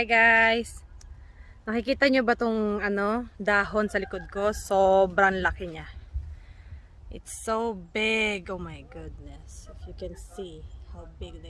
Hi guys! Nakikita nyo ba tong ano, dahon sa likod ko? Sobrang laki niya. It's so big. Oh my goodness. If you can see how big they.